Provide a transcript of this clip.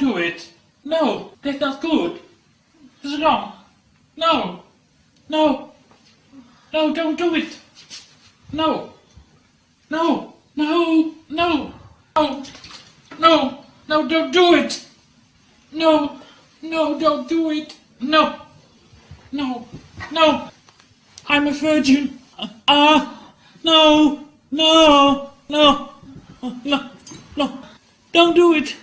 do it. No, that's not good. It's wrong. No, no, no, don't do it. No, no, no, no, no, no, no, don't do it. No, no, don't do it. No, no, no. I'm a virgin. Ah, no, no, no, no, no. Don't do it.